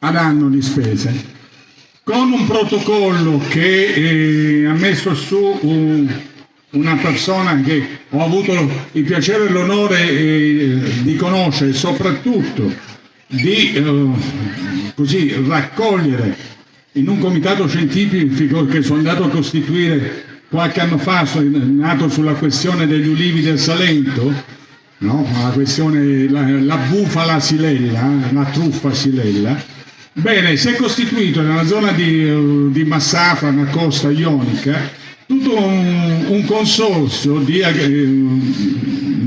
ad anno di spese con un protocollo che eh, ha messo su un, una persona che ho avuto il piacere e l'onore eh, di conoscere, soprattutto di eh, così, raccogliere in un comitato scientifico che sono andato a costituire qualche anno fa, nato sulla questione degli ulivi del Salento, no? la questione, la, la bufala silella, la truffa silella, Bene, si è costituito nella zona di, di Massafa, una costa ionica, tutto un, un consorzio di,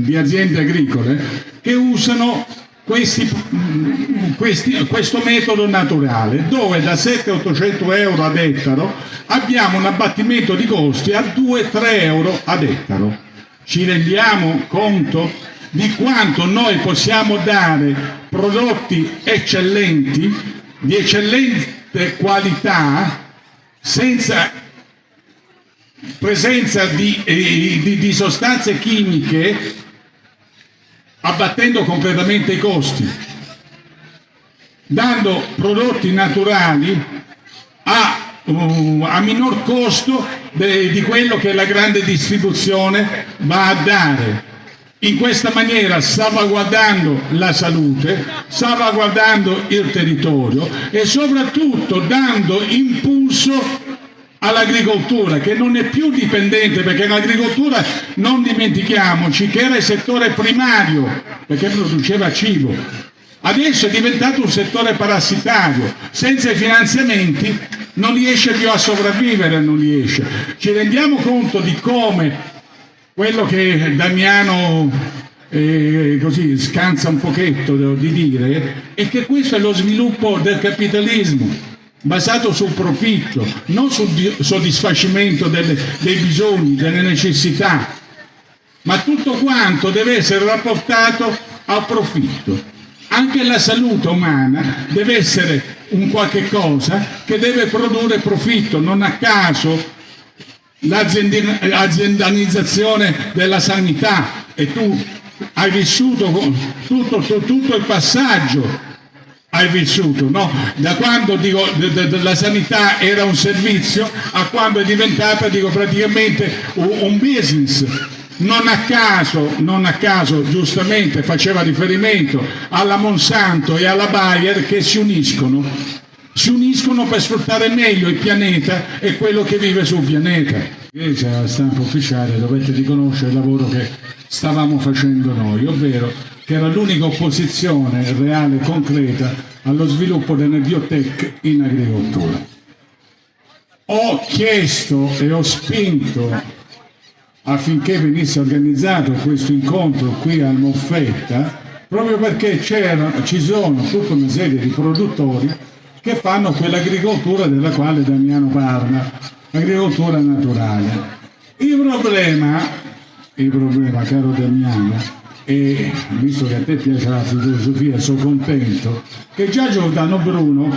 di, aziende agricole che usano questi, questi, questo metodo naturale, dove da 700-800 euro ad ettaro abbiamo un abbattimento di costi a 2-3 euro ad ettaro. Ci rendiamo conto di quanto noi possiamo dare prodotti eccellenti di eccellente qualità senza presenza di, eh, di, di sostanze chimiche abbattendo completamente i costi, dando prodotti naturali a, uh, a minor costo de, di quello che la grande distribuzione va a dare in questa maniera salvaguardando la salute, salvaguardando il territorio e soprattutto dando impulso all'agricoltura che non è più dipendente perché l'agricoltura non dimentichiamoci che era il settore primario perché produceva cibo. Adesso è diventato un settore parassitario. Senza i finanziamenti non riesce più a sopravvivere non riesce. Ci rendiamo conto di come quello che Damiano eh, così scansa un pochetto di dire è che questo è lo sviluppo del capitalismo basato sul profitto, non sul soddisfacimento delle, dei bisogni, delle necessità, ma tutto quanto deve essere rapportato al profitto. Anche la salute umana deve essere un qualche cosa che deve produrre profitto, non a caso l'aziendalizzazione della sanità e tu hai vissuto tutto, tutto il passaggio hai vissuto, no? Da quando dico, la sanità era un servizio a quando è diventata dico, praticamente un business. Non a, caso, non a caso, giustamente, faceva riferimento alla Monsanto e alla Bayer che si uniscono si uniscono per sfruttare meglio il pianeta e quello che vive sul pianeta. Invece alla stampa ufficiale dovete riconoscere il lavoro che stavamo facendo noi, ovvero che era l'unica opposizione reale e concreta allo sviluppo delle biotech in agricoltura. Ho chiesto e ho spinto affinché venisse organizzato questo incontro qui al Moffetta proprio perché ci sono tutta una serie di produttori che fanno quell'agricoltura della quale Damiano parla, l'agricoltura naturale. Il problema, il problema caro Damiano, e visto che a te piace la filosofia sono contento, che già Giordano Bruno,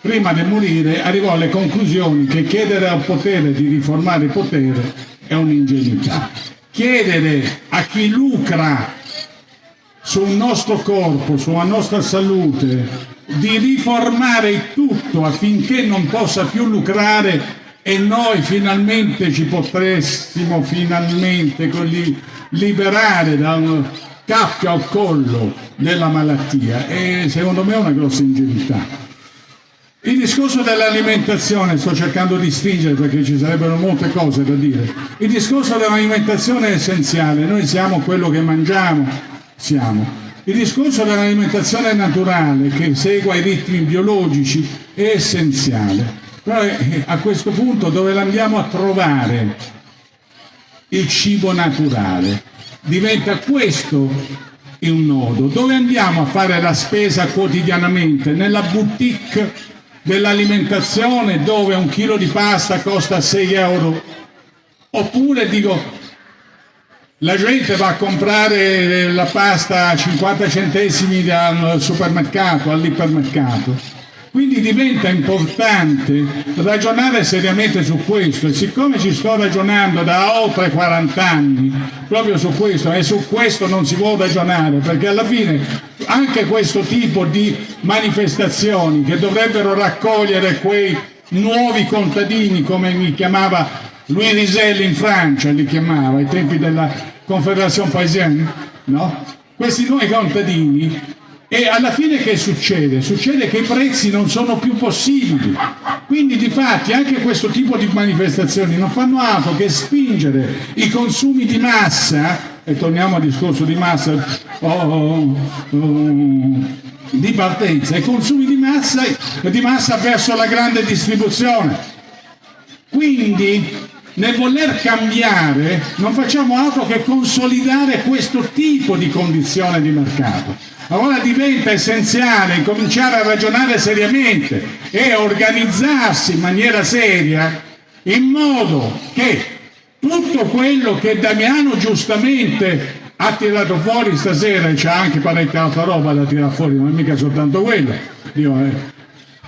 prima di morire, arrivò alle conclusioni che chiedere al potere di riformare il potere è un'ingenuità. Chiedere a chi lucra sul nostro corpo, sulla nostra salute, di riformare tutto affinché non possa più lucrare e noi finalmente ci potressimo finalmente liberare da un cappio al collo della malattia. E secondo me è una grossa ingenuità. Il discorso dell'alimentazione, sto cercando di stringere perché ci sarebbero molte cose da dire, il discorso dell'alimentazione è essenziale, noi siamo quello che mangiamo, siamo, il discorso dell'alimentazione naturale che segua i ritmi biologici è essenziale, però eh, a questo punto dove andiamo a trovare il cibo naturale? Diventa questo un nodo. Dove andiamo a fare la spesa quotidianamente? Nella boutique dell'alimentazione dove un chilo di pasta costa 6 euro? Oppure dico la gente va a comprare la pasta a 50 centesimi al supermercato, all'ipermercato. Quindi diventa importante ragionare seriamente su questo e siccome ci sto ragionando da oltre 40 anni proprio su questo e su questo non si può ragionare perché alla fine anche questo tipo di manifestazioni che dovrebbero raccogliere quei nuovi contadini, come mi chiamava Louis Riselli in Francia, li chiamava ai tempi della Confederazione Paesienne, no? Questi nuovi contadini e alla fine che succede? Succede che i prezzi non sono più possibili. Quindi di fatti anche questo tipo di manifestazioni non fanno altro che spingere i consumi di massa, e torniamo al discorso di massa, oh, oh, oh, di partenza, i consumi di massa, di massa verso la grande distribuzione. Quindi nel voler cambiare non facciamo altro che consolidare questo tipo di condizione di mercato. Allora diventa essenziale cominciare a ragionare seriamente e organizzarsi in maniera seria in modo che tutto quello che Damiano giustamente ha tirato fuori stasera, e c'è anche parecchia altra roba da tirare fuori, non è mica soltanto quello, eh.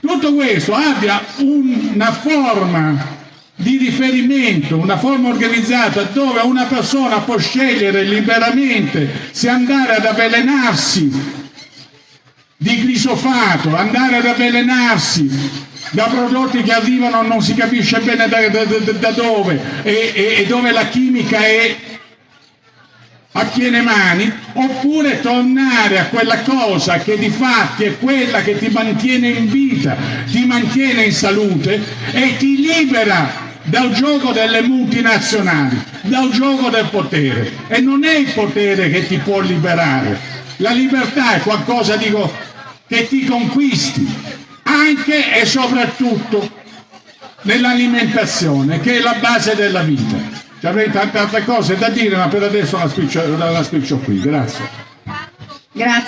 tutto questo abbia una forma di riferimento, una forma organizzata dove una persona può scegliere liberamente se andare ad avvelenarsi di glisofato, andare ad avvelenarsi da prodotti che arrivano non si capisce bene da, da, da, dove e, e, e dove la chimica è a piene mani oppure tornare a quella cosa che di fatti è quella che ti mantiene in vita, ti mantiene in salute e ti libera dal gioco delle multinazionali, dal gioco del potere. E non è il potere che ti può liberare, la libertà è qualcosa dico, che ti conquisti, anche e soprattutto nell'alimentazione, che è la base della vita. Ci avrei tante altre cose da dire, ma per adesso la spiccio, la spiccio qui. Grazie. Grazie.